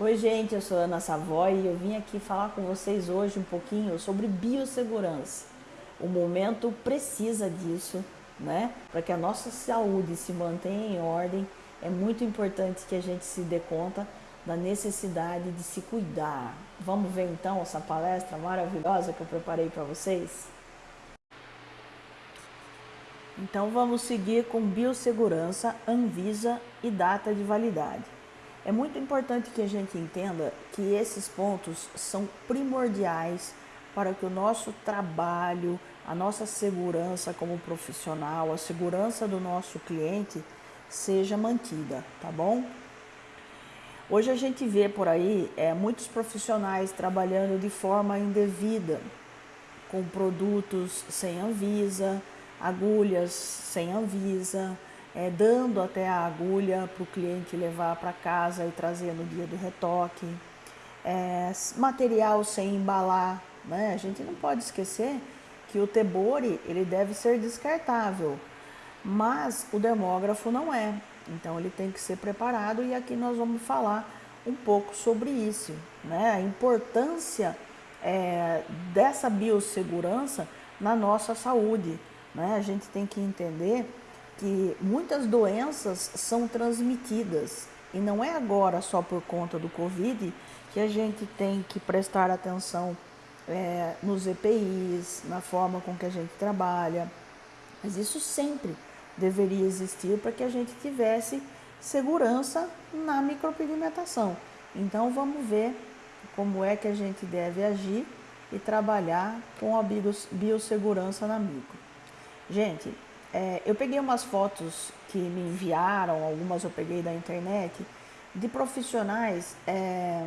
Oi gente, eu sou Ana Savoy e eu vim aqui falar com vocês hoje um pouquinho sobre biossegurança. O momento precisa disso, né? Para que a nossa saúde se mantenha em ordem, é muito importante que a gente se dê conta da necessidade de se cuidar. Vamos ver então essa palestra maravilhosa que eu preparei para vocês? Então vamos seguir com biossegurança, Anvisa e data de validade. É muito importante que a gente entenda que esses pontos são primordiais para que o nosso trabalho, a nossa segurança como profissional, a segurança do nosso cliente seja mantida, tá bom? Hoje a gente vê por aí é, muitos profissionais trabalhando de forma indevida, com produtos sem Anvisa, agulhas sem Anvisa, é, dando até a agulha para o cliente levar para casa e trazer no dia do retoque, é, material sem embalar, né? A gente não pode esquecer que o tebore ele deve ser descartável, mas o dermógrafo não é. Então ele tem que ser preparado e aqui nós vamos falar um pouco sobre isso, né? A importância é, dessa biossegurança na nossa saúde. Né? A gente tem que entender que muitas doenças são transmitidas e não é agora só por conta do Covid que a gente tem que prestar atenção é, nos EPIs, na forma com que a gente trabalha, mas isso sempre deveria existir para que a gente tivesse segurança na micropigmentação. Então vamos ver como é que a gente deve agir e trabalhar com a biossegurança na micro. Gente, é, eu peguei umas fotos que me enviaram, algumas eu peguei da internet, de profissionais é,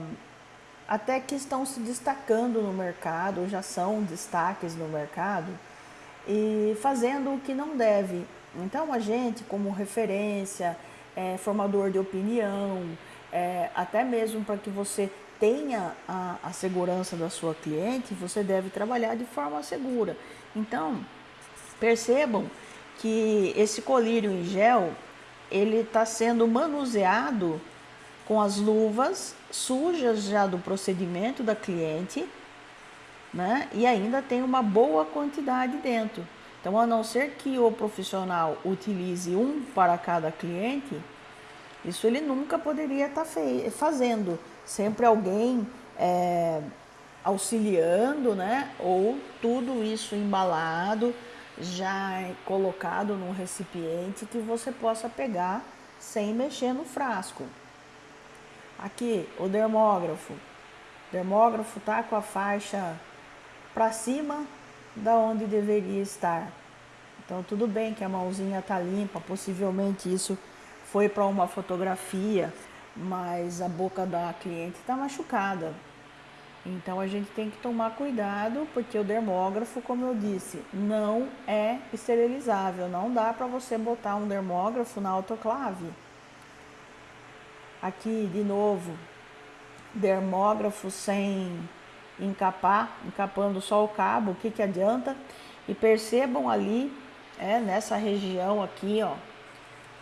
até que estão se destacando no mercado, já são destaques no mercado, e fazendo o que não deve. Então a gente, como referência, é, formador de opinião, é, até mesmo para que você tenha a, a segurança da sua cliente, você deve trabalhar de forma segura. Então, Percebam que esse colírio em gel, ele está sendo manuseado com as luvas sujas já do procedimento da cliente, né? E ainda tem uma boa quantidade dentro. Então, a não ser que o profissional utilize um para cada cliente, isso ele nunca poderia estar tá fazendo. Sempre alguém é, auxiliando, né? Ou tudo isso embalado já colocado num recipiente que você possa pegar sem mexer no frasco. Aqui, o dermógrafo. O dermógrafo tá com a faixa para cima da onde deveria estar. Então tudo bem que a mãozinha tá limpa, possivelmente isso foi para uma fotografia, mas a boca da cliente está machucada. Então a gente tem que tomar cuidado, porque o dermógrafo, como eu disse, não é esterilizável. Não dá para você botar um dermógrafo na autoclave. Aqui, de novo, dermógrafo sem encapar, encapando só o cabo, o que, que adianta? E percebam ali, é, nessa região aqui, ó,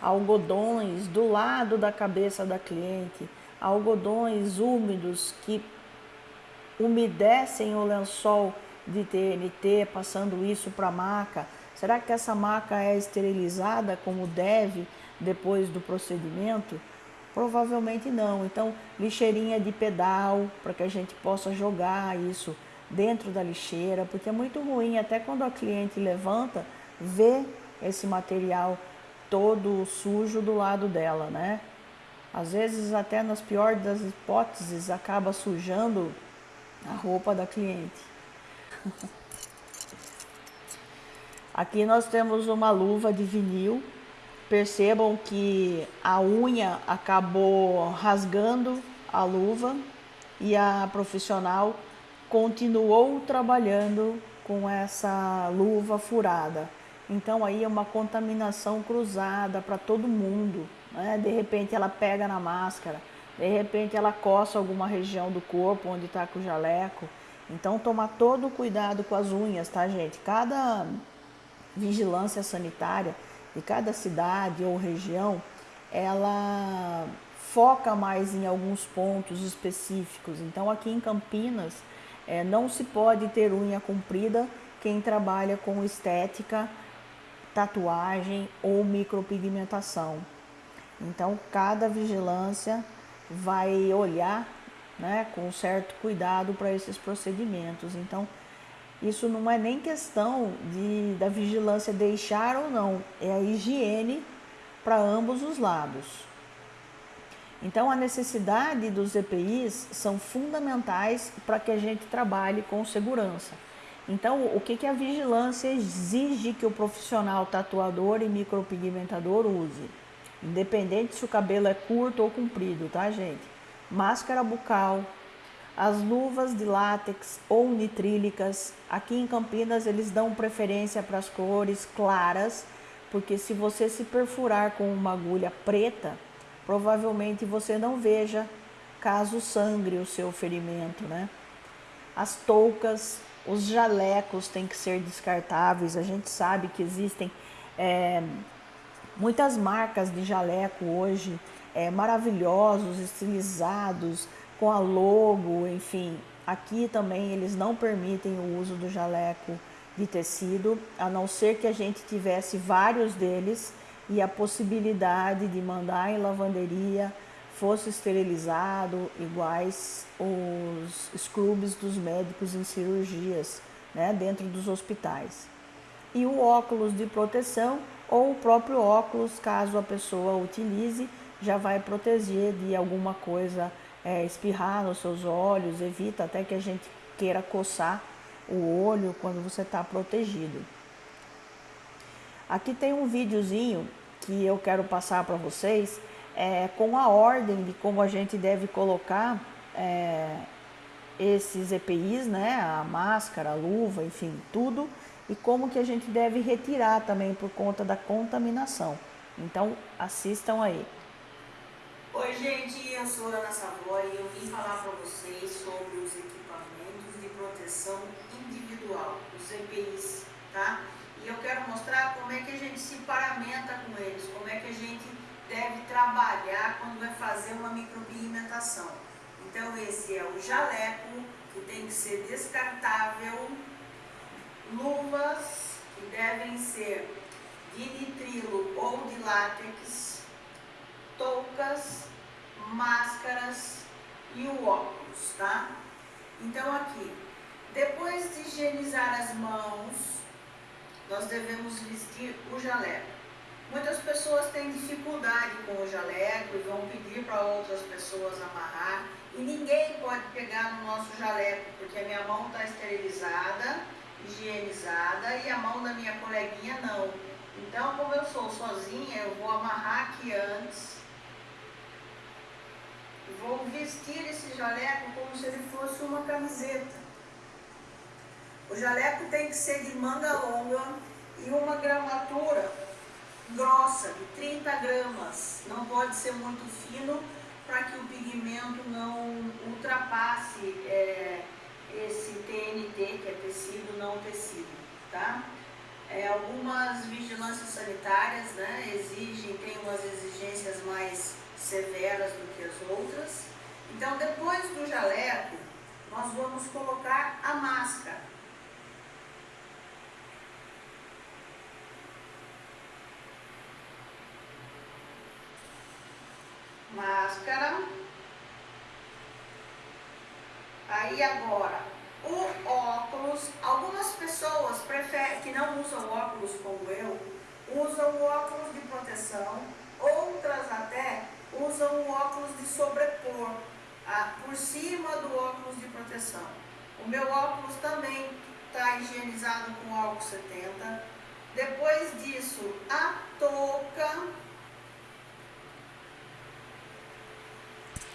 algodões do lado da cabeça da cliente, algodões úmidos que umedecem o lençol de TNT, passando isso para a maca? Será que essa maca é esterilizada como deve depois do procedimento? Provavelmente não. Então, lixeirinha de pedal, para que a gente possa jogar isso dentro da lixeira, porque é muito ruim, até quando a cliente levanta, ver esse material todo sujo do lado dela, né? Às vezes, até nas piores das hipóteses, acaba sujando a roupa da cliente. Aqui nós temos uma luva de vinil. Percebam que a unha acabou rasgando a luva e a profissional continuou trabalhando com essa luva furada. Então aí é uma contaminação cruzada para todo mundo. Né? De repente ela pega na máscara, de repente ela coça alguma região do corpo onde está com o jaleco. Então tomar todo o cuidado com as unhas, tá gente? Cada vigilância sanitária de cada cidade ou região, ela foca mais em alguns pontos específicos. Então, aqui em Campinas, é, não se pode ter unha comprida quem trabalha com estética, tatuagem ou micropigmentação. Então, cada vigilância vai olhar né, com certo cuidado para esses procedimentos. Então, isso não é nem questão de, da vigilância deixar ou não, é a higiene para ambos os lados. Então, a necessidade dos EPIs são fundamentais para que a gente trabalhe com segurança. Então, o que, que a vigilância exige que o profissional tatuador e micropigmentador use? Independente se o cabelo é curto ou comprido, tá, gente? Máscara bucal, as luvas de látex ou nitrílicas. Aqui em Campinas, eles dão preferência para as cores claras, porque se você se perfurar com uma agulha preta, provavelmente você não veja caso sangre o seu ferimento, né? As toucas, os jalecos têm que ser descartáveis. A gente sabe que existem é, muitas marcas de jaleco hoje é, maravilhosos, estilizados, com a logo, enfim. Aqui também eles não permitem o uso do jaleco de tecido, a não ser que a gente tivesse vários deles e a possibilidade de mandar em lavanderia fosse esterilizado, iguais os scrubs dos médicos em cirurgias, né, dentro dos hospitais. E o óculos de proteção ou o próprio óculos, caso a pessoa utilize, já vai proteger de alguma coisa é, espirrar nos seus olhos, evita até que a gente queira coçar o olho quando você está protegido. Aqui tem um videozinho que eu quero passar para vocês é, com a ordem de como a gente deve colocar é, esses EPIs, né, a máscara, a luva, enfim, tudo, e como que a gente deve retirar também por conta da contaminação. Então, assistam aí. Oi, gente, eu sou Ana Savoy e eu vim falar para vocês sobre os equipamentos de proteção individual, os EPIs, tá? E eu quero mostrar como é que a gente se paramenta com eles, como é que a gente deve trabalhar quando vai fazer uma micropigmentação. Então esse é o jaleco, que tem que ser descartável, luvas, que devem ser de nitrilo ou de látex, toucas, máscaras e o óculos, tá? Então aqui, depois de higienizar as mãos, nós devemos vestir o jaleco. Muitas pessoas têm dificuldade com o jaleco e vão pedir para outras pessoas amarrar. E ninguém pode pegar no nosso jaleco, porque a minha mão está esterilizada, higienizada e a mão da minha coleguinha não. Então, como eu sou sozinha, eu vou amarrar aqui antes. Vou vestir esse jaleco como se ele fosse uma camiseta. O jaleco tem que ser de manga longa e uma gramatura grossa, de 30 gramas. Não pode ser muito fino para que o pigmento não ultrapasse é, esse TNT, que é tecido não tecido, tá? É, algumas vigilâncias sanitárias né, exigem, tem umas exigências mais severas do que as outras. Então, depois do jaleco, nós vamos colocar a máscara. máscara. Aí agora, o óculos, algumas pessoas preferem, que não usam óculos como eu, usam óculos de proteção, outras até usam o óculos de sobrepor, ah, por cima do óculos de proteção. O meu óculos também está higienizado com álcool 70. Depois disso, a touca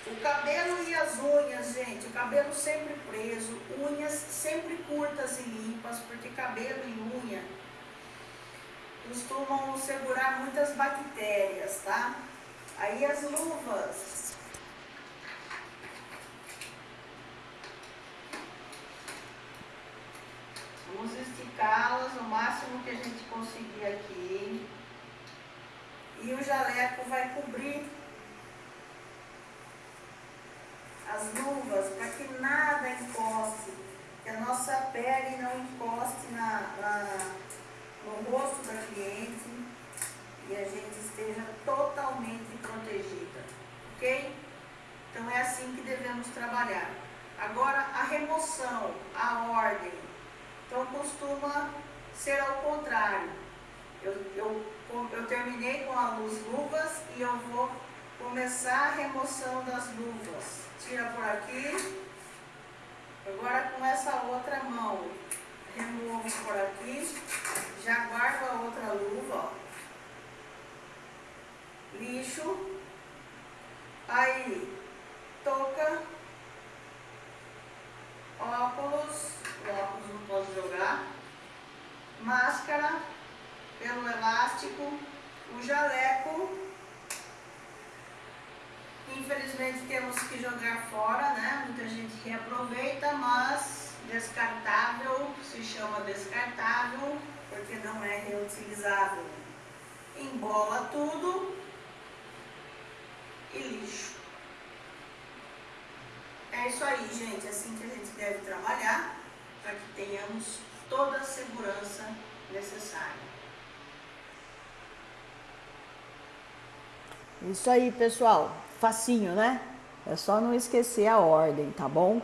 O cabelo e as unhas, gente, o cabelo sempre preso, unhas sempre curtas e limpas, porque cabelo e unha costumam segurar muitas bactérias, tá? Aí as luvas. Vamos esticá-las o máximo que a gente conseguir aqui. E o jaleco vai cobrir as luvas para que nada encoste, que a nossa pele não encoste na, na, no rosto da cliente e a gente esteja totalmente protegida, ok? Então é assim que devemos trabalhar. Agora a remoção, a ordem, então costuma ser ao contrário. Eu, eu, eu terminei com a luz luvas e eu vou começar a remoção das luvas. Tira por aqui. Agora com essa outra mão, removo por aqui. Já guardo a outra luva, ó. Lixo. Aí, touca. Óculos. O óculos não posso jogar. Máscara. Pelo elástico. O jaleco Infelizmente temos que jogar fora, né? Muita gente reaproveita, mas descartável se chama descartável porque não é reutilizável. Embola tudo e lixo. É isso aí, gente. É assim que a gente deve trabalhar para que tenhamos toda a segurança necessária. Isso aí, pessoal facinho, né? É só não esquecer a ordem, tá bom?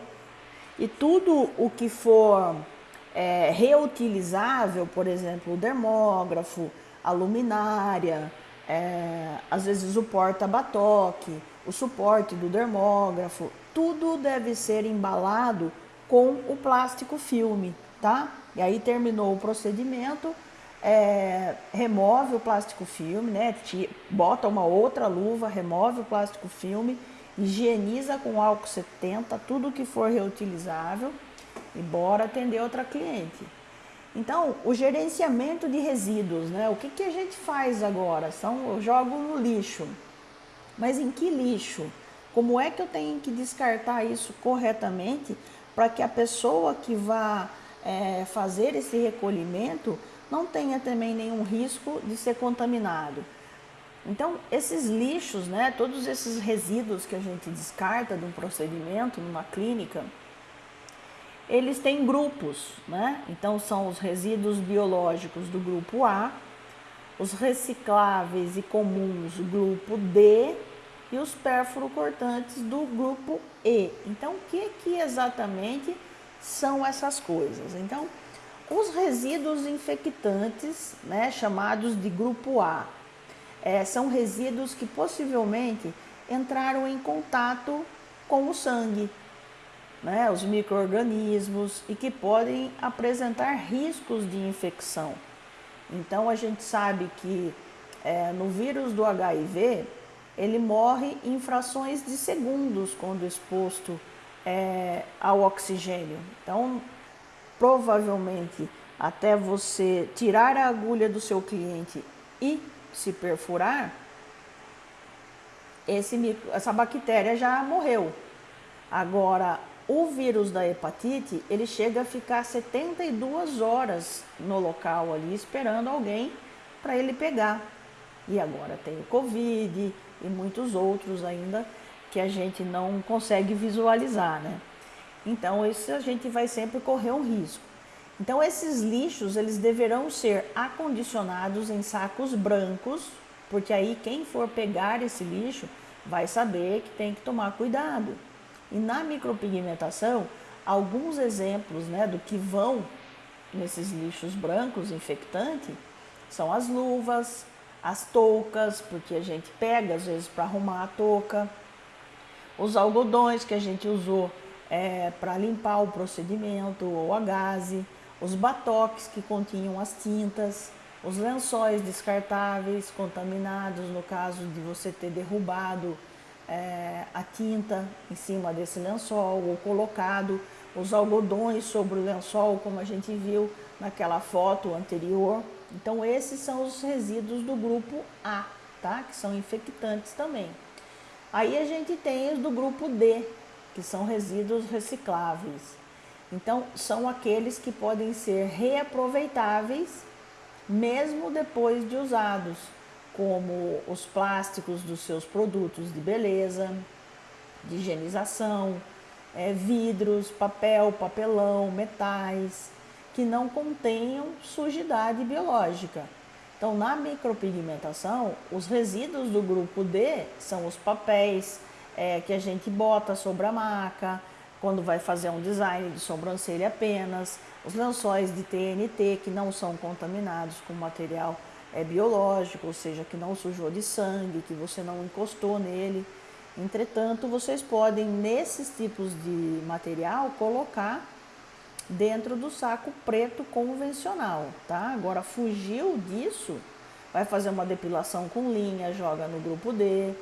E tudo o que for é, reutilizável, por exemplo, o dermógrafo, a luminária, é, às vezes o porta-batoque, o suporte do dermógrafo, tudo deve ser embalado com o plástico filme, tá? E aí terminou o procedimento, é, remove o plástico filme, né? Bota uma outra luva, remove o plástico filme, higieniza com álcool 70, tudo que for reutilizável e bora atender outra cliente. Então, o gerenciamento de resíduos, né? O que, que a gente faz agora? São, eu jogo no lixo. Mas em que lixo? Como é que eu tenho que descartar isso corretamente para que a pessoa que vá é, fazer esse recolhimento não tenha também nenhum risco de ser contaminado. Então, esses lixos, né, todos esses resíduos que a gente descarta de um procedimento, numa clínica, eles têm grupos, né? Então, são os resíduos biológicos do grupo A, os recicláveis e comuns do grupo D e os cortantes do grupo E. Então, o que, que exatamente são essas coisas? Então, os resíduos infectantes, né, chamados de grupo A, é, são resíduos que possivelmente entraram em contato com o sangue, né, os micro-organismos e que podem apresentar riscos de infecção. Então a gente sabe que é, no vírus do HIV ele morre em frações de segundos quando exposto é, ao oxigênio. Então provavelmente até você tirar a agulha do seu cliente e se perfurar, esse, essa bactéria já morreu. Agora, o vírus da hepatite, ele chega a ficar 72 horas no local ali, esperando alguém para ele pegar. E agora tem o Covid e muitos outros ainda que a gente não consegue visualizar, né? Então, isso a gente vai sempre correr um risco. Então, esses lixos, eles deverão ser acondicionados em sacos brancos, porque aí quem for pegar esse lixo vai saber que tem que tomar cuidado. E na micropigmentação, alguns exemplos né, do que vão nesses lixos brancos infectantes são as luvas, as toucas, porque a gente pega às vezes para arrumar a touca, os algodões que a gente usou é, para limpar o procedimento ou a gaze, os batoques que continham as tintas, os lençóis descartáveis contaminados, no caso de você ter derrubado é, a tinta em cima desse lençol ou colocado os algodões sobre o lençol, como a gente viu naquela foto anterior. Então, esses são os resíduos do grupo A, tá? que são infectantes também. Aí a gente tem os do grupo D, que são resíduos recicláveis. Então, são aqueles que podem ser reaproveitáveis mesmo depois de usados, como os plásticos dos seus produtos de beleza, de higienização, é, vidros, papel, papelão, metais, que não contenham sujidade biológica. Então, na micropigmentação, os resíduos do grupo D são os papéis é, que a gente bota sobre a maca, quando vai fazer um design de sobrancelha apenas, os lençóis de TNT que não são contaminados com material é, biológico, ou seja, que não sujou de sangue, que você não encostou nele. Entretanto, vocês podem, nesses tipos de material, colocar dentro do saco preto convencional, tá? Agora, fugiu disso, vai fazer uma depilação com linha, joga no grupo D,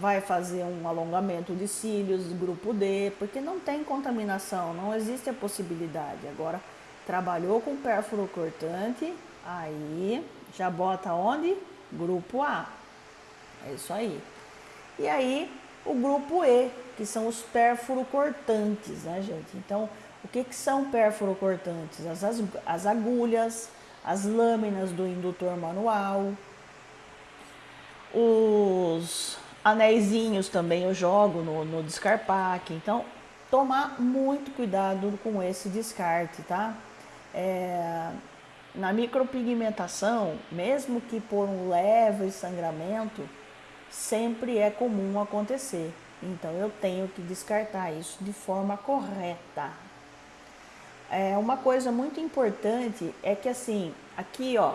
vai fazer um alongamento de cílios, grupo D, porque não tem contaminação, não existe a possibilidade. Agora, trabalhou com pérfuro cortante, aí já bota onde? Grupo A. É isso aí. E aí, o grupo E, que são os pérfuro cortantes, né, gente? Então, o que, que são pérfuro cortantes? As, as, as agulhas, as lâminas do indutor manual, os anéisinhos também eu jogo no, no. Então, tomar muito cuidado com esse descarte, tá? É, na micropigmentação, mesmo que por um leve sangramento, sempre é comum acontecer. Então eu tenho que descartar isso de forma correta. É, uma coisa muito importante é que assim, aqui ó,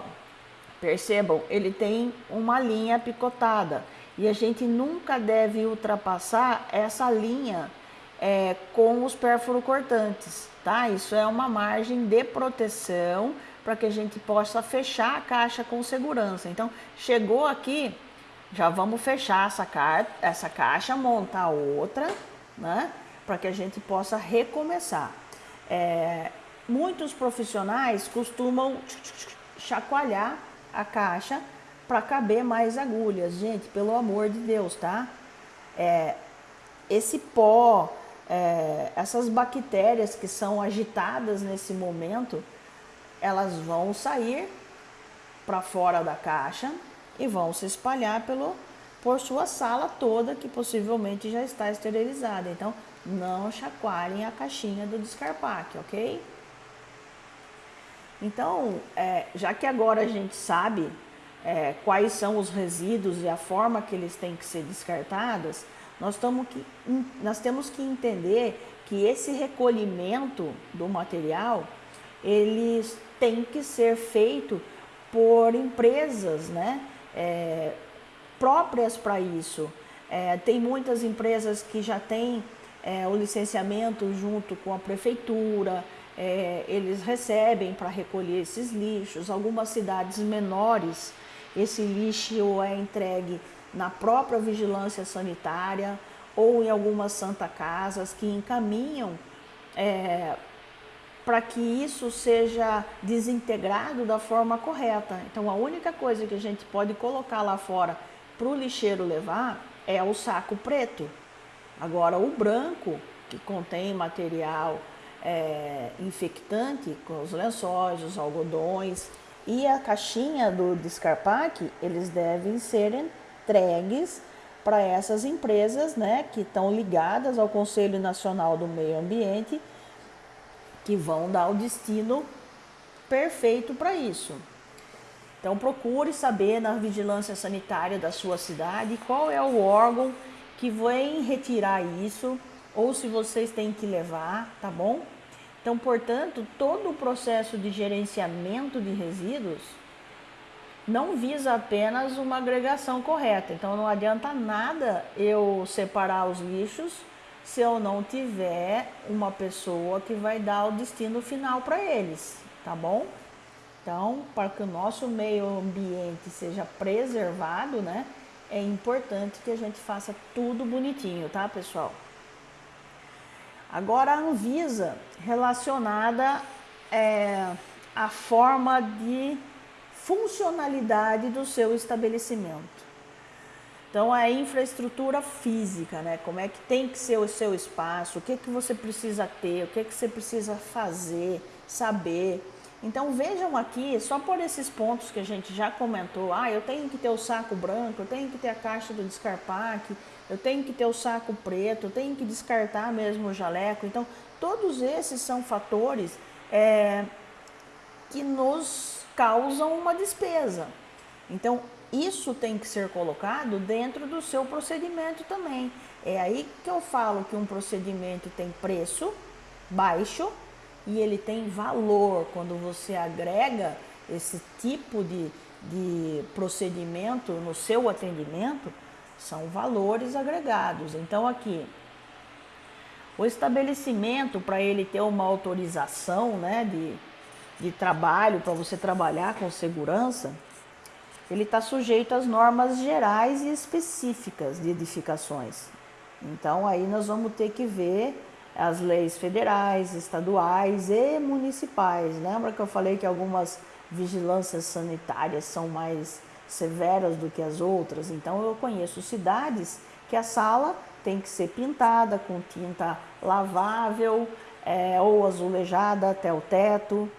percebam, ele tem uma linha picotada e a gente nunca deve ultrapassar essa linha é, com os cortantes, tá? Isso é uma margem de proteção para que a gente possa fechar a caixa com segurança. Então, chegou aqui, já vamos fechar essa, ca essa caixa, montar outra, né? Para que a gente possa recomeçar. É, muitos profissionais costumam chacoalhar a caixa para caber mais agulhas. Gente, pelo amor de Deus, tá? É, esse pó, é, essas bactérias que são agitadas nesse momento, elas vão sair para fora da caixa e vão se espalhar pelo, por sua sala toda, que possivelmente já está esterilizada. Então, não chacoalhem a caixinha do descarpaque, ok? Então, é, já que agora a gente sabe é, quais são os resíduos e a forma que eles têm que ser descartados, nós, que, nós temos que entender que esse recolhimento do material, eles tem que ser feito por empresas né, é, próprias para isso. É, tem muitas empresas que já têm é, o licenciamento junto com a prefeitura, é, eles recebem para recolher esses lixos. Algumas cidades menores, esse lixo é entregue na própria vigilância sanitária ou em algumas santa casas que encaminham é, para que isso seja desintegrado da forma correta. Então, a única coisa que a gente pode colocar lá fora para o lixeiro levar é o saco preto. Agora, o branco, que contém material é, infectante, com os lençóis, os algodões e a caixinha do descarpaque, eles devem ser entregues para essas empresas né, que estão ligadas ao Conselho Nacional do Meio Ambiente que vão dar o destino perfeito para isso. Então procure saber na vigilância sanitária da sua cidade qual é o órgão que vem retirar isso ou se vocês têm que levar, tá bom? Então, portanto, todo o processo de gerenciamento de resíduos não visa apenas uma agregação correta. Então, não adianta nada eu separar os lixos se eu não tiver uma pessoa que vai dar o destino final para eles, tá bom? Então, para que o nosso meio ambiente seja preservado, né, é importante que a gente faça tudo bonitinho, tá, pessoal? Agora, a Anvisa, relacionada é, à forma de funcionalidade do seu estabelecimento. Então, a infraestrutura física, né? Como é que tem que ser o seu espaço, o que, que você precisa ter, o que, que você precisa fazer, saber. Então, vejam aqui, só por esses pontos que a gente já comentou, ah, eu tenho que ter o saco branco, eu tenho que ter a caixa do descarpaque, eu tenho que ter o saco preto, eu tenho que descartar mesmo o jaleco. Então, todos esses são fatores é, que nos causam uma despesa. Então, isso tem que ser colocado dentro do seu procedimento também. É aí que eu falo que um procedimento tem preço baixo e ele tem valor quando você agrega esse tipo de, de procedimento no seu atendimento, são valores agregados. Então, aqui, o estabelecimento, para ele ter uma autorização né, de, de trabalho, para você trabalhar com segurança, ele está sujeito às normas gerais e específicas de edificações. Então, aí nós vamos ter que ver as leis federais, estaduais e municipais. Lembra que eu falei que algumas vigilâncias sanitárias são mais severas do que as outras? Então, eu conheço cidades que a sala tem que ser pintada com tinta lavável é, ou azulejada até o teto,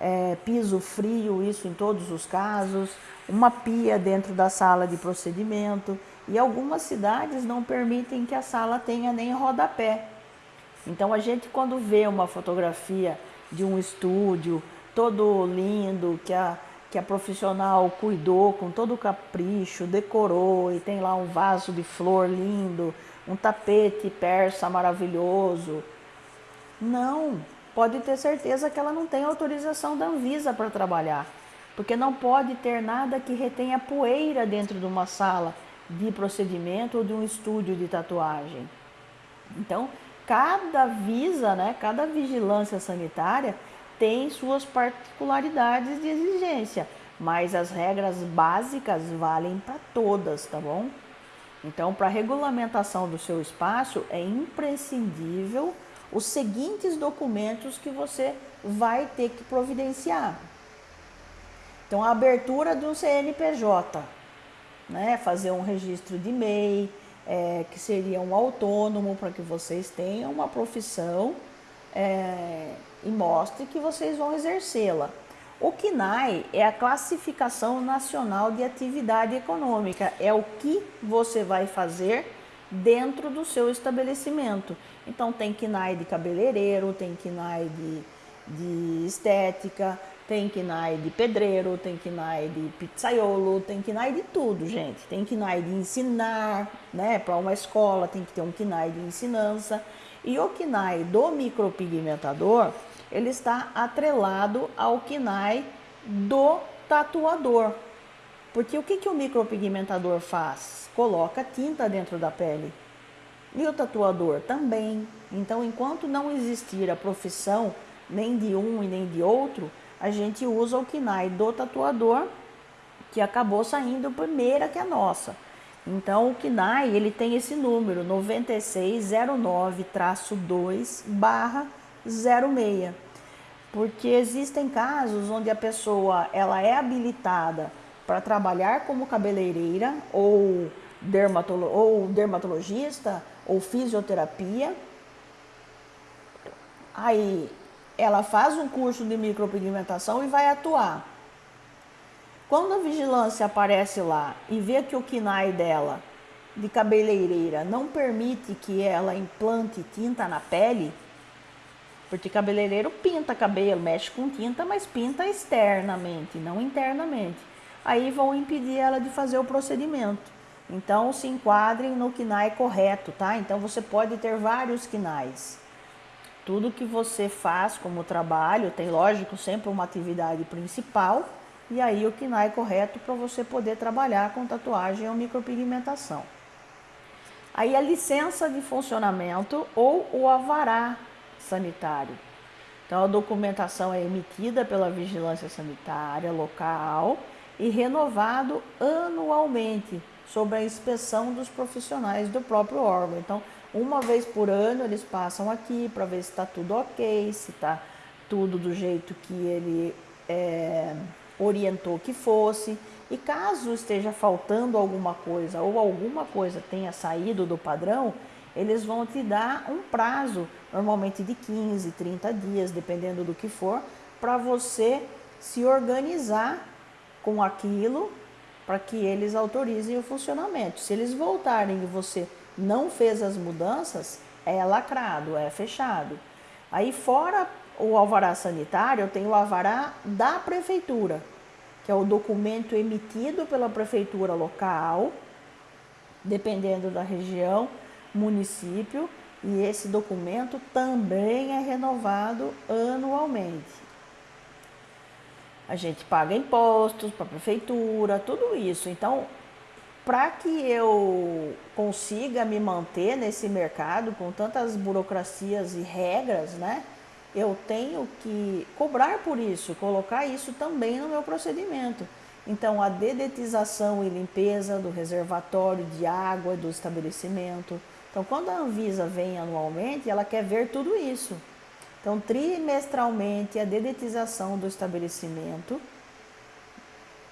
é, piso frio, isso em todos os casos, uma pia dentro da sala de procedimento. E algumas cidades não permitem que a sala tenha nem rodapé. Então a gente quando vê uma fotografia de um estúdio todo lindo, que a, que a profissional cuidou com todo o capricho, decorou e tem lá um vaso de flor lindo, um tapete persa maravilhoso. Não, pode ter certeza que ela não tem autorização da Anvisa para trabalhar, porque não pode ter nada que retenha poeira dentro de uma sala de procedimento ou de um estúdio de tatuagem. Então, cada visa, né, cada vigilância sanitária tem suas particularidades de exigência, mas as regras básicas valem para todas, tá bom? Então, para a regulamentação do seu espaço, é imprescindível os seguintes documentos que você vai ter que providenciar. Então, a abertura do CNPJ, né? fazer um registro de MEI, é, que seria um autônomo para que vocês tenham uma profissão é, e mostre que vocês vão exercê-la. O CNAE é a classificação nacional de atividade econômica, é o que você vai fazer dentro do seu estabelecimento. Então tem KNAI de cabeleireiro, tem KNAI de, de estética, tem KNAI de pedreiro, tem KNAI de pizzaiolo, tem KNAI de tudo, gente. Tem KNAI de ensinar, né? Para uma escola tem que ter um KNAI de ensinança. E o KNAI do micropigmentador, ele está atrelado ao KNAI do tatuador. Porque o que, que o micropigmentador faz? Coloca tinta dentro da pele. E o tatuador também. Então, enquanto não existir a profissão nem de um e nem de outro, a gente usa o KNAI do tatuador, que acabou saindo primeira que a nossa. Então, o KNAI, ele tem esse número, 9609-2-06, porque existem casos onde a pessoa ela é habilitada para trabalhar como cabeleireira ou, dermatolo ou dermatologista ou fisioterapia. Aí ela faz um curso de micropigmentação e vai atuar. Quando a vigilância aparece lá e vê que o KINAI dela, de cabeleireira, não permite que ela implante tinta na pele, porque cabeleireiro pinta cabelo, mexe com tinta, mas pinta externamente, não internamente. Aí vão impedir ela de fazer o procedimento. Então se enquadrem no KINAI correto, tá? Então você pode ter vários KINAIs. Tudo que você faz como trabalho tem, lógico, sempre uma atividade principal e aí o KNAI correto para você poder trabalhar com tatuagem ou micropigmentação. Aí a licença de funcionamento ou o avará sanitário. Então a documentação é emitida pela vigilância sanitária local e renovado anualmente sobre a inspeção dos profissionais do próprio órgão. Então, uma vez por ano eles passam aqui para ver se está tudo ok, se está tudo do jeito que ele é, orientou que fosse. E caso esteja faltando alguma coisa ou alguma coisa tenha saído do padrão, eles vão te dar um prazo, normalmente de 15, 30 dias, dependendo do que for, para você se organizar com aquilo para que eles autorizem o funcionamento. Se eles voltarem e você não fez as mudanças, é lacrado, é fechado. Aí fora o alvará sanitário, eu tenho o alvará da prefeitura, que é o documento emitido pela prefeitura local, dependendo da região, município, e esse documento também é renovado anualmente. A gente paga impostos para a prefeitura, tudo isso. Então, para que eu consiga me manter nesse mercado com tantas burocracias e regras, né? Eu tenho que cobrar por isso, colocar isso também no meu procedimento. Então, a dedetização e limpeza do reservatório de água do estabelecimento. Então, quando a Anvisa vem anualmente, ela quer ver tudo isso. Então, trimestralmente, a dedetização do estabelecimento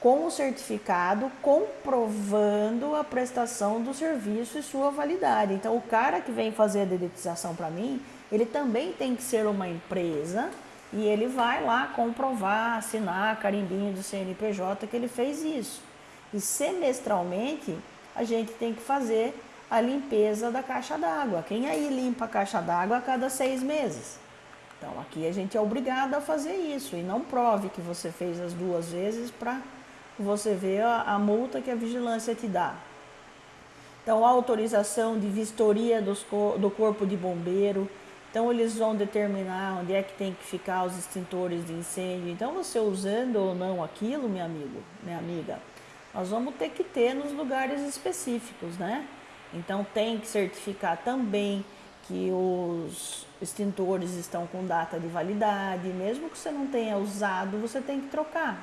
com o certificado comprovando a prestação do serviço e sua validade. Então, o cara que vem fazer a dedetização para mim, ele também tem que ser uma empresa e ele vai lá comprovar, assinar carimbinho do CNPJ que ele fez isso. E semestralmente, a gente tem que fazer a limpeza da caixa d'água. Quem aí limpa a caixa d'água a cada seis meses? Então, aqui a gente é obrigado a fazer isso e não prove que você fez as duas vezes para você vê a, a multa que a vigilância te dá. Então, autorização de vistoria dos, do corpo de bombeiro. Então, eles vão determinar onde é que tem que ficar os extintores de incêndio. Então, você usando ou não aquilo, meu amigo, minha amiga, nós vamos ter que ter nos lugares específicos, né? Então, tem que certificar também que os extintores estão com data de validade. Mesmo que você não tenha usado, você tem que trocar.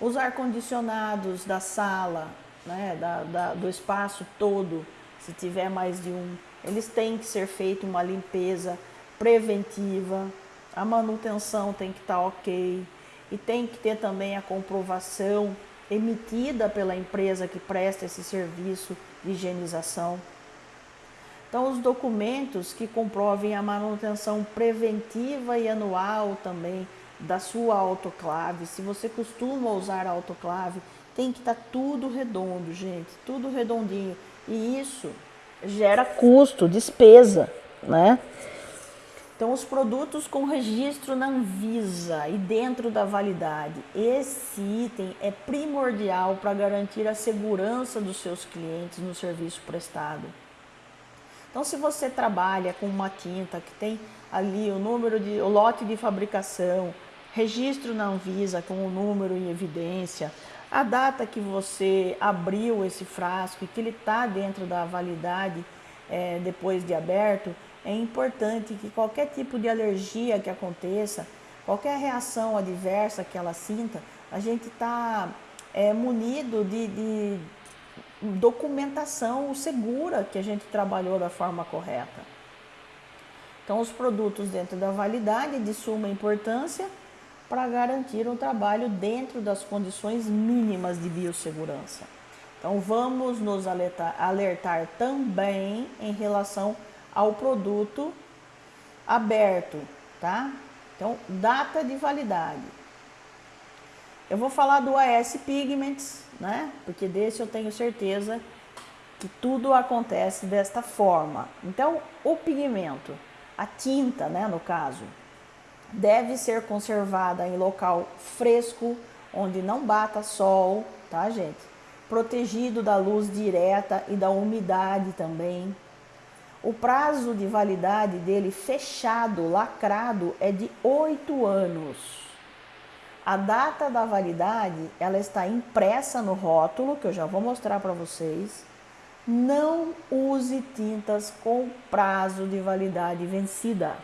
Os ar-condicionados da sala, né, da, da, do espaço todo, se tiver mais de um, eles têm que ser feita uma limpeza preventiva, a manutenção tem que estar tá ok e tem que ter também a comprovação emitida pela empresa que presta esse serviço de higienização. Então, os documentos que comprovem a manutenção preventiva e anual também da sua autoclave, se você costuma usar a autoclave, tem que estar tá tudo redondo, gente, tudo redondinho. E isso gera custo, despesa, né? Então, os produtos com registro na Anvisa e dentro da validade, esse item é primordial para garantir a segurança dos seus clientes no serviço prestado. Então, se você trabalha com uma tinta que tem ali o número de o lote de fabricação, registro na Anvisa com o número em evidência, a data que você abriu esse frasco e que ele está dentro da validade é, depois de aberto, é importante que qualquer tipo de alergia que aconteça, qualquer reação adversa que ela sinta, a gente está é, munido de, de documentação segura que a gente trabalhou da forma correta. Então, os produtos dentro da validade de suma importância para garantir um trabalho dentro das condições mínimas de biossegurança. Então, vamos nos alertar, alertar também em relação ao produto aberto, tá? Então, data de validade. Eu vou falar do AS Pigments, né? Porque desse eu tenho certeza que tudo acontece desta forma. Então, o pigmento, a tinta, né, no caso, deve ser conservada em local fresco, onde não bata sol, tá, gente? Protegido da luz direta e da umidade também. O prazo de validade dele fechado, lacrado, é de oito anos. A data da validade, ela está impressa no rótulo, que eu já vou mostrar para vocês. Não use tintas com prazo de validade vencida.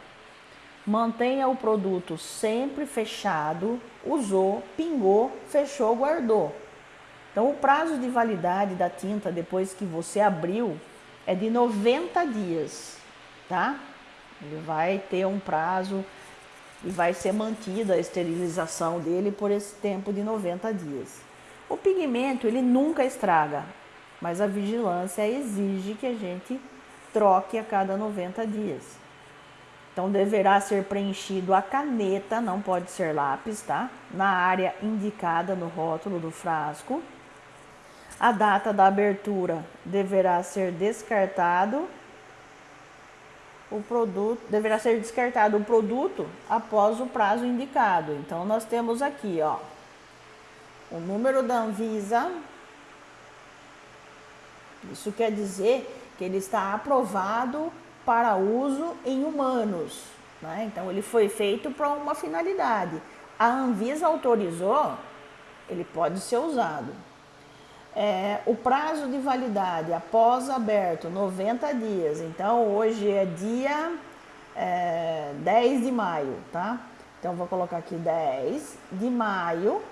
Mantenha o produto sempre fechado, usou, pingou, fechou, guardou. Então, o prazo de validade da tinta depois que você abriu é de 90 dias, tá? Ele vai ter um prazo e vai ser mantida a esterilização dele por esse tempo de 90 dias. O pigmento, ele nunca estraga, mas a vigilância exige que a gente troque a cada 90 dias. Então deverá ser preenchido a caneta, não pode ser lápis, tá? Na área indicada no rótulo do frasco. A data da abertura deverá ser descartado o produto deverá ser descartado o produto após o prazo indicado. Então nós temos aqui, ó, o número da Anvisa. Isso quer dizer que ele está aprovado para uso em humanos. Né? Então ele foi feito para uma finalidade. A Anvisa autorizou, ele pode ser usado. É, o prazo de validade após aberto, 90 dias. Então, hoje é dia é, 10 de maio, tá? Então, vou colocar aqui 10 de maio.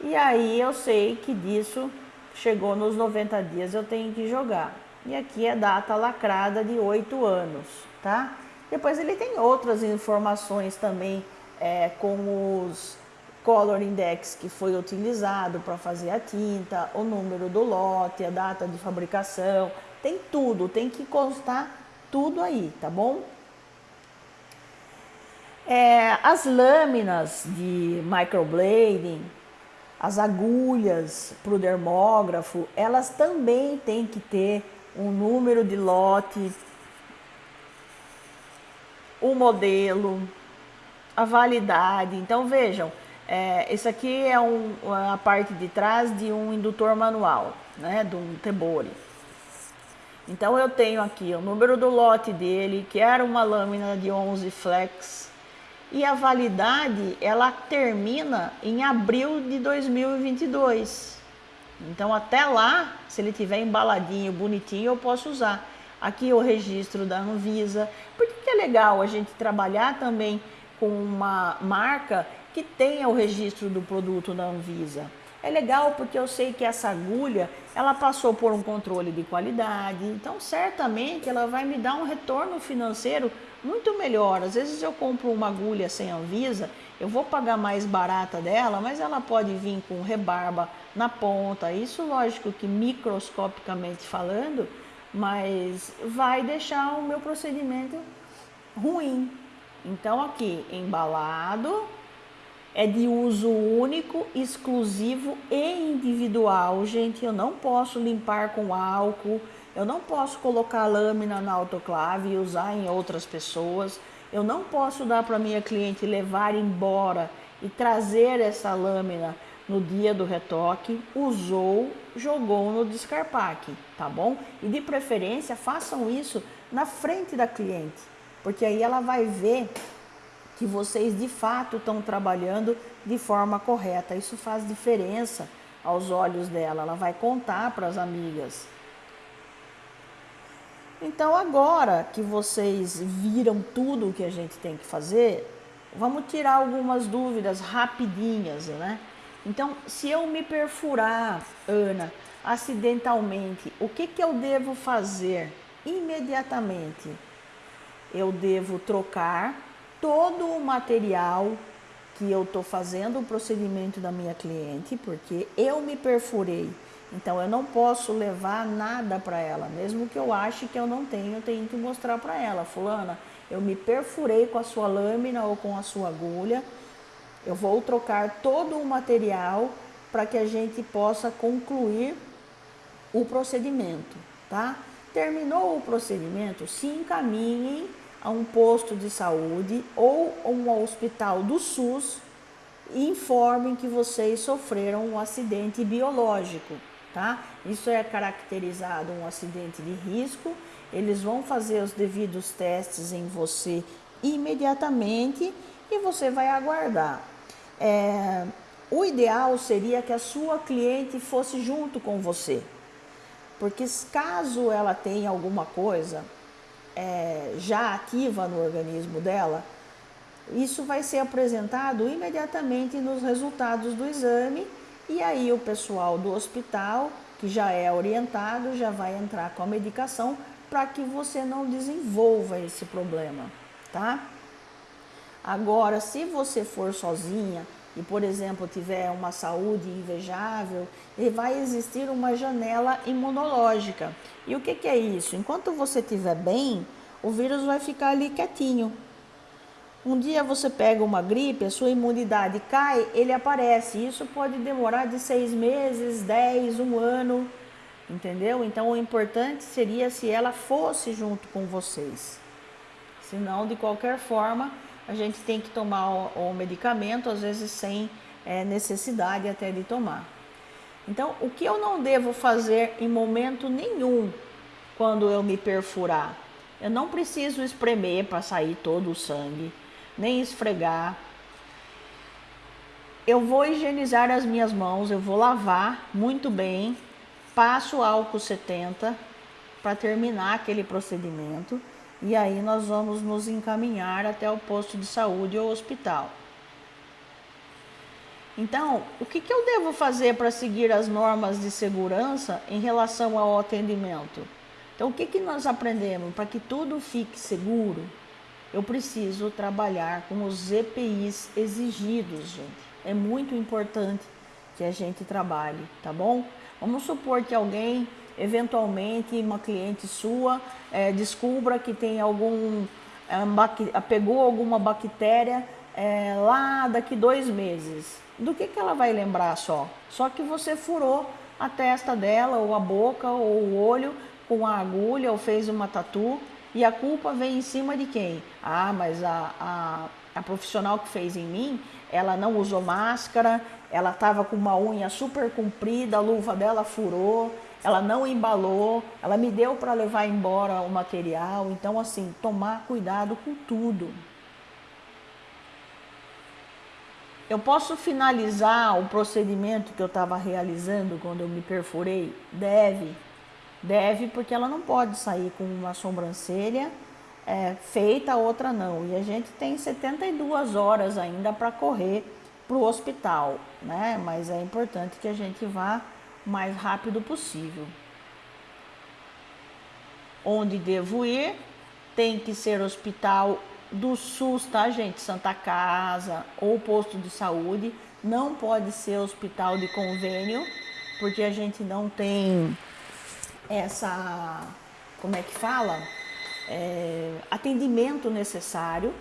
E aí, eu sei que disso chegou nos 90 dias, eu tenho que jogar. E aqui é data lacrada de 8 anos, tá? Depois ele tem outras informações também, é, com os color index que foi utilizado para fazer a tinta, o número do lote, a data de fabricação, tem tudo, tem que constar tudo aí, tá bom? É, as lâminas de microblading, as agulhas para o dermógrafo, elas também têm que ter um número de lote, o modelo, a validade. Então vejam, é, esse aqui é um, a parte de trás de um indutor manual, né, de um Tebori. Então eu tenho aqui o número do lote dele, que era uma lâmina de 11 flex, e a validade ela termina em abril de 2022. Então até lá, se ele tiver embaladinho, bonitinho, eu posso usar. Aqui o registro da Anvisa. Por que é legal a gente trabalhar também com uma marca que tenha o registro do produto da Anvisa. É legal porque eu sei que essa agulha, ela passou por um controle de qualidade, então certamente ela vai me dar um retorno financeiro muito melhor. Às vezes eu compro uma agulha sem Anvisa, eu vou pagar mais barata dela, mas ela pode vir com rebarba na ponta. Isso lógico que microscopicamente falando, mas vai deixar o meu procedimento ruim. Então aqui, embalado, é de uso único, exclusivo e individual. Gente, eu não posso limpar com álcool, eu não posso colocar lâmina na autoclave e usar em outras pessoas. Eu não posso dar para minha cliente levar embora e trazer essa lâmina no dia do retoque, usou, jogou no descarpaque, tá bom? E de preferência façam isso na frente da cliente, porque aí ela vai ver que vocês de fato estão trabalhando de forma correta. Isso faz diferença aos olhos dela, ela vai contar para as amigas. Então, agora que vocês viram tudo o que a gente tem que fazer, vamos tirar algumas dúvidas rapidinhas, né? Então, se eu me perfurar, Ana, acidentalmente, o que, que eu devo fazer imediatamente? Eu devo trocar todo o material que eu estou fazendo o procedimento da minha cliente, porque eu me perfurei. Então eu não posso levar nada para ela, mesmo que eu ache que eu não tenho, eu tenho que mostrar para ela, fulana, eu me perfurei com a sua lâmina ou com a sua agulha. Eu vou trocar todo o material para que a gente possa concluir o procedimento, tá? Terminou o procedimento, se encaminhem a um posto de saúde ou um hospital do SUS e informem que vocês sofreram um acidente biológico, tá? Isso é caracterizado um acidente de risco. Eles vão fazer os devidos testes em você imediatamente e você vai aguardar. É, o ideal seria que a sua cliente fosse junto com você, porque caso ela tenha alguma coisa, é, já ativa no organismo dela, isso vai ser apresentado imediatamente nos resultados do exame e aí o pessoal do hospital, que já é orientado, já vai entrar com a medicação para que você não desenvolva esse problema, tá? Agora, se você for sozinha e, por exemplo, tiver uma saúde invejável, vai existir uma janela imunológica. E o que, que é isso? Enquanto você estiver bem, o vírus vai ficar ali quietinho. Um dia você pega uma gripe, a sua imunidade cai, ele aparece. Isso pode demorar de seis meses, dez, um ano, entendeu? Então o importante seria se ela fosse junto com vocês. Senão, de qualquer forma, a gente tem que tomar o, o medicamento, às vezes sem é, necessidade até de tomar. Então, o que eu não devo fazer em momento nenhum quando eu me perfurar? Eu não preciso espremer para sair todo o sangue, nem esfregar. Eu vou higienizar as minhas mãos, eu vou lavar muito bem, passo álcool 70 para terminar aquele procedimento e aí nós vamos nos encaminhar até o posto de saúde ou hospital. Então, o que, que eu devo fazer para seguir as normas de segurança em relação ao atendimento? Então, o que, que nós aprendemos? Para que tudo fique seguro, eu preciso trabalhar com os EPIs exigidos, gente. É muito importante que a gente trabalhe, tá bom? Vamos supor que alguém, eventualmente, uma cliente sua, é, descubra que tem algum, é, pegou alguma bactéria é, lá daqui dois meses do que, que ela vai lembrar só? Só que você furou a testa dela, ou a boca, ou o olho com a agulha, ou fez uma tatu, e a culpa vem em cima de quem? Ah, mas a, a, a profissional que fez em mim, ela não usou máscara, ela estava com uma unha super comprida, a luva dela furou, ela não embalou, ela me deu para levar embora o material. Então, assim, tomar cuidado com tudo. Eu posso finalizar o procedimento que eu estava realizando quando eu me perfurei? Deve. Deve, porque ela não pode sair com uma sobrancelha é, feita, outra não. E a gente tem 72 horas ainda para correr para o hospital, né? Mas é importante que a gente vá o mais rápido possível. Onde devo ir? Tem que ser hospital do SUS, tá, gente? Santa Casa ou posto de saúde. Não pode ser hospital de convênio, porque a gente não tem essa, como é que fala? É, atendimento necessário.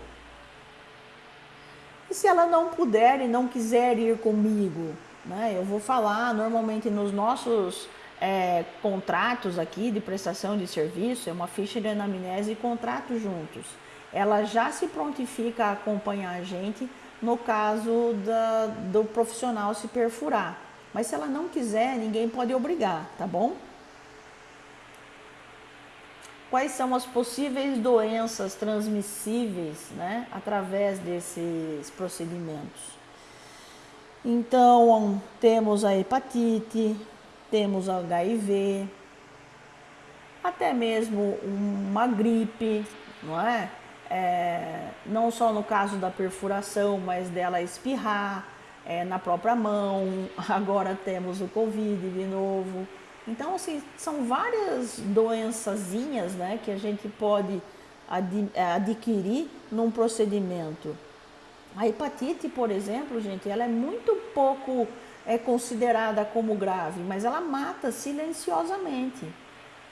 E se ela não puder e não quiser ir comigo, né? Eu vou falar normalmente nos nossos é, contratos aqui de prestação de serviço, é uma ficha de anamnese e contrato juntos ela já se prontifica a acompanhar a gente no caso da, do profissional se perfurar. Mas se ela não quiser, ninguém pode obrigar, tá bom? Quais são as possíveis doenças transmissíveis né, através desses procedimentos? Então, temos a hepatite, temos HIV, até mesmo uma gripe, não é? é, não só no caso da perfuração, mas dela espirrar é, na própria mão. Agora temos o Covid de novo. Então, assim, são várias doençazinhas né, que a gente pode ad, adquirir num procedimento. A hepatite, por exemplo, gente, ela é muito pouco é considerada como grave, mas ela mata silenciosamente.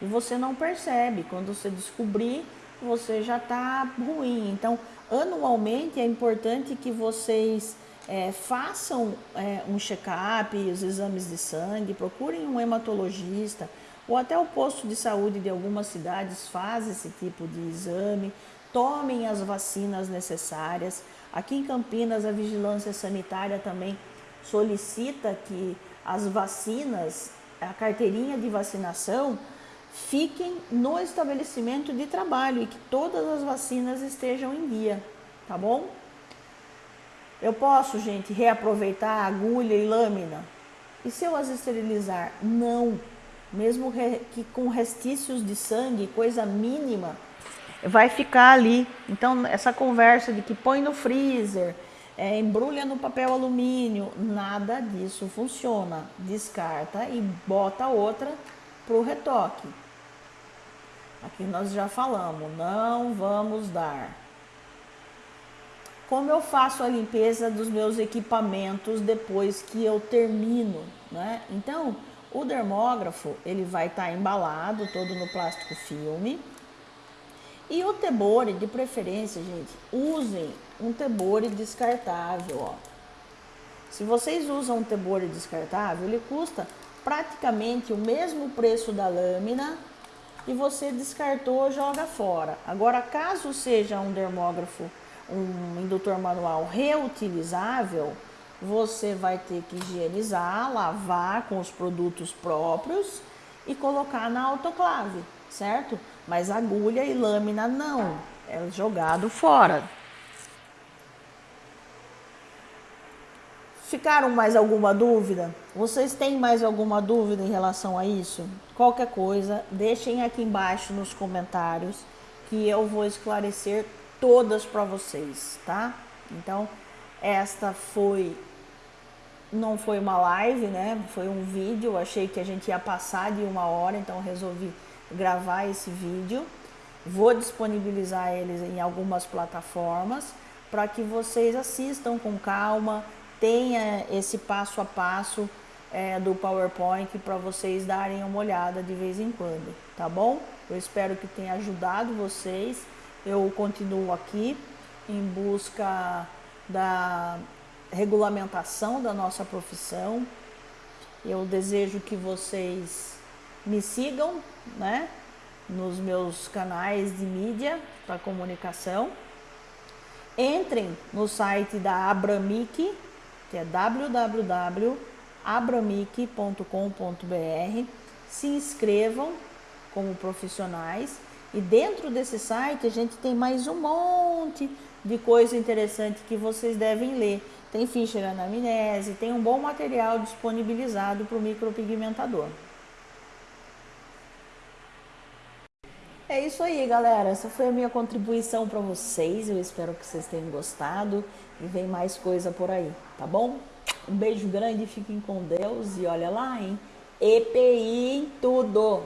E você não percebe. Quando você descobrir, você já está ruim. Então, anualmente é importante que vocês é, façam é, um check-up, os exames de sangue, procurem um hematologista ou até o posto de saúde de algumas cidades faz esse tipo de exame, tomem as vacinas necessárias. Aqui em Campinas, a vigilância sanitária também solicita que as vacinas, a carteirinha de vacinação, fiquem no estabelecimento de trabalho e que todas as vacinas estejam em dia, tá bom? Eu posso, gente, reaproveitar agulha e lâmina? E se eu as esterilizar? Não. Mesmo que com restícios de sangue, coisa mínima, vai ficar ali. Então, essa conversa de que põe no freezer, é, embrulha no papel alumínio, nada disso funciona. Descarta e bota outra para o retoque. Aqui nós já falamos, não vamos dar. Como eu faço a limpeza dos meus equipamentos depois que eu termino, né? Então, o dermógrafo, ele vai estar tá embalado todo no plástico filme. E o tebore, de preferência, gente, usem um tebore descartável, ó. Se vocês usam um tebore descartável, ele custa praticamente o mesmo preço da lâmina e você descartou, joga fora. Agora, caso seja um dermógrafo, um indutor manual reutilizável, você vai ter que higienizar, lavar com os produtos próprios e colocar na autoclave, certo? Mas agulha e lâmina não, é jogado fora. Ficaram mais alguma dúvida? Vocês têm mais alguma dúvida em relação a isso? Qualquer coisa, deixem aqui embaixo nos comentários que eu vou esclarecer todas para vocês, tá? Então, esta foi não foi uma live, né? Foi um vídeo. achei que a gente ia passar de uma hora, então resolvi gravar esse vídeo. Vou disponibilizar eles em algumas plataformas para que vocês assistam com calma tenha esse passo a passo é, do PowerPoint para vocês darem uma olhada de vez em quando, tá bom? Eu espero que tenha ajudado vocês. Eu continuo aqui em busca da regulamentação da nossa profissão. Eu desejo que vocês me sigam, né, nos meus canais de mídia para comunicação. Entrem no site da Abramic, que é www.abramic.com.br. Se inscrevam como profissionais e dentro desse site a gente tem mais um monte de coisa interessante que vocês devem ler. Tem ficha anamnese, tem um bom material disponibilizado para o micropigmentador. É isso aí, galera. Essa foi a minha contribuição para vocês. Eu espero que vocês tenham gostado e vem mais coisa por aí, tá bom? Um beijo grande, fiquem com Deus e olha lá, hein? EPI em tudo!